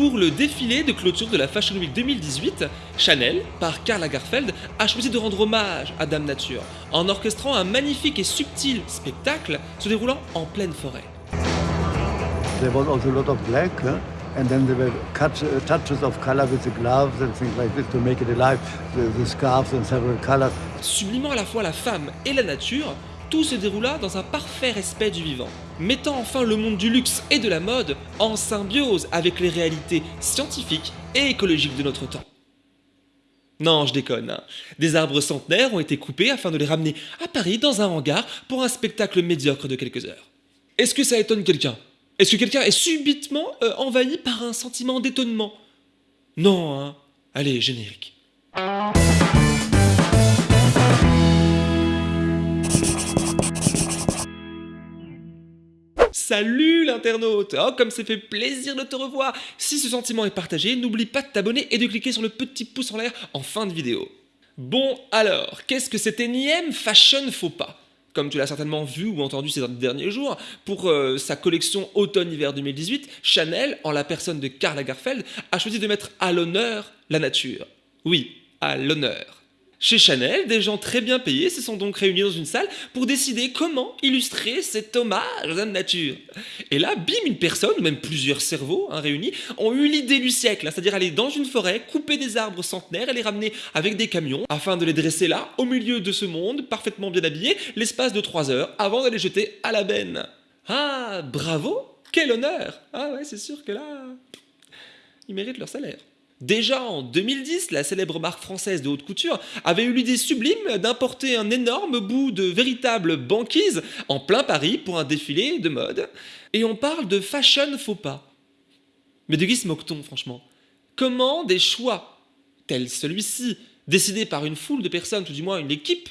Pour le défilé de clôture de la Fashion Week 2018, Chanel, par Karl Lagerfeld, a choisi de rendre hommage à Dame Nature en orchestrant un magnifique et subtil spectacle se déroulant en pleine forêt. There was also a lot of black, huh? and then there were cut, uh, touches of color with the gloves and things like this to make it alive, the, the scarves in several colors. Sublimant à la fois la femme et la nature, tout se déroula dans un parfait respect du vivant, mettant enfin le monde du luxe et de la mode en symbiose avec les réalités scientifiques et écologiques de notre temps. Non, je déconne. hein. Des arbres centenaires ont été coupés afin de les ramener à Paris dans un hangar pour un spectacle médiocre de quelques heures. Est-ce que ça étonne quelqu'un? Est-ce que quelqu'un est subitement euh, envahi par un sentiment d'étonnement? Non, hein Allez, générique. Salut l'internaute Oh, comme ça fait plaisir de te revoir Si ce sentiment est partagé, n'oublie pas de t'abonner et de cliquer sur le petit pouce en l'air en fin de vidéo. Bon alors, qu'est-ce que cet énième fashion faux pas? Comme tu l'as certainement vu ou entendu ces derniers jours, pour euh, sa collection automne-hiver 2018, Chanel, en la personne de Karl Lagerfeld, a choisi de mettre à l'honneur la nature. Oui, à l'honneur. Chez Chanel, des gens très bien payés se sont donc réunis dans une salle pour décider comment illustrer cet hommage à la nature. Et là, bim, une personne, ou même plusieurs cerveaux hein, réunis, ont eu l'idée du siècle, hein, c'est-à-dire aller dans une forêt, couper des arbres centenaires et les ramener avec des camions, afin de les dresser là, au milieu de ce monde, parfaitement bien habillés, l'espace de 3 heures, avant de les jeter à la benne. Ah, bravo Quel honneur Ah ouais, c'est sûr que là, ils méritent leur salaire. Déjà en 2010, la célèbre marque française de haute couture avait eu l'idée sublime d'importer un énorme bout de véritable banquise en plein Paris pour un défilé de mode. Et on parle de fashion faux pas. Mais de qui se moque-t-on franchement Comment des choix tels celui-ci, décidés par une foule de personnes, tout du moins une équipe,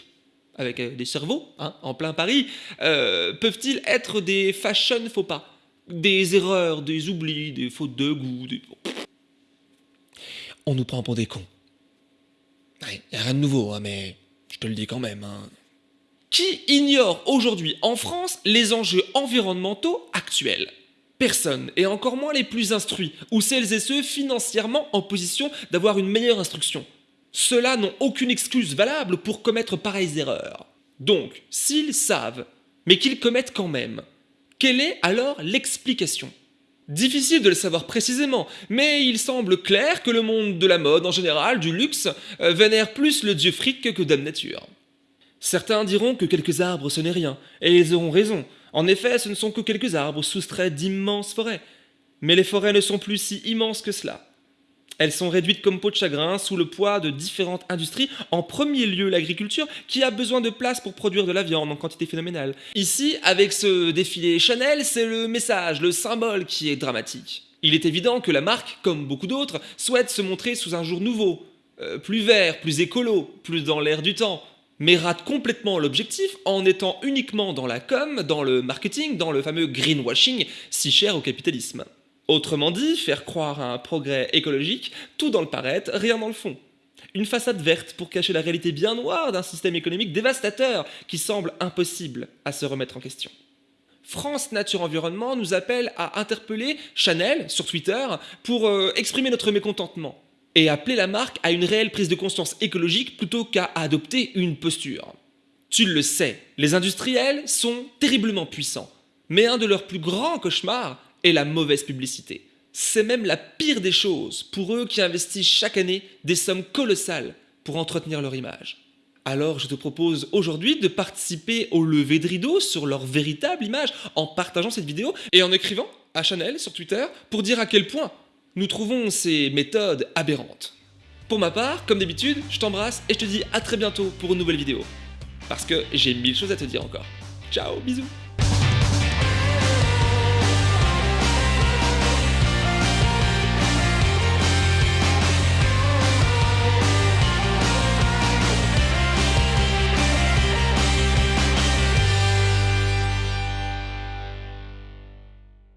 avec euh, des cerveaux, hein, en plein Paris, euh, peuvent-ils être des fashion faux pas? Des erreurs, des oublis, des fautes de goût, des on nous prend pour des cons. Il a rien de nouveau, hein, mais je te le dis quand même. hein. Qui ignore aujourd'hui en France les enjeux environnementaux actuels? Personne, et encore moins les plus instruits, ou celles et ceux financièrement en position d'avoir une meilleure instruction. Ceux-là n'ont aucune excuse valable pour commettre pareilles erreurs. Donc, s'ils savent, mais qu'ils commettent quand même, quelle est alors l'explication? Difficile de le savoir précisément, mais il semble clair que le monde de la mode en général, du luxe, euh, vénère plus le dieu fric que Dame Nature. Certains diront que quelques arbres ce n'est rien, et ils auront raison. En effet, ce ne sont que quelques arbres soustraits d'immenses forêts. Mais les forêts ne sont plus si immenses que cela. Elles sont réduites comme peau de chagrin sous le poids de différentes industries, en premier lieu l'agriculture, qui a besoin de place pour produire de la viande en quantité phénoménale. Ici, avec ce défilé Chanel, c'est le message, le symbole qui est dramatique. Il est évident que la marque, comme beaucoup d'autres, souhaite se montrer sous un jour nouveau, euh, plus vert, plus écolo, plus dans l'air du temps, mais rate complètement l'objectif en étant uniquement dans la com, dans le marketing, dans le fameux greenwashing si cher au capitalisme. Autrement dit, faire croire à un progrès écologique, tout dans le paraître, rien dans le fond. Une façade verte pour cacher la réalité bien noire d'un système économique dévastateur qui semble impossible à se remettre en question. France Nature Environnement nous appelle à interpeller Chanel sur Twitter pour euh, exprimer notre mécontentement et appeler la marque à une réelle prise de conscience écologique plutôt qu'à adopter une posture. Tu le sais, les industriels sont terriblement puissants, mais un de leurs plus grands cauchemars et la mauvaise publicité. C'est même la pire des choses pour eux qui investissent chaque année des sommes colossales pour entretenir leur image. Alors je te propose aujourd'hui de participer au lever de rideau sur leur véritable image en partageant cette vidéo et en écrivant à Chanel sur Twitter pour dire à quel point nous trouvons ces méthodes aberrantes. Pour ma part, comme d'habitude, je t'embrasse et je te dis à très bientôt pour une nouvelle vidéo. Parce que j'ai mille choses à te dire encore. Ciao, bisous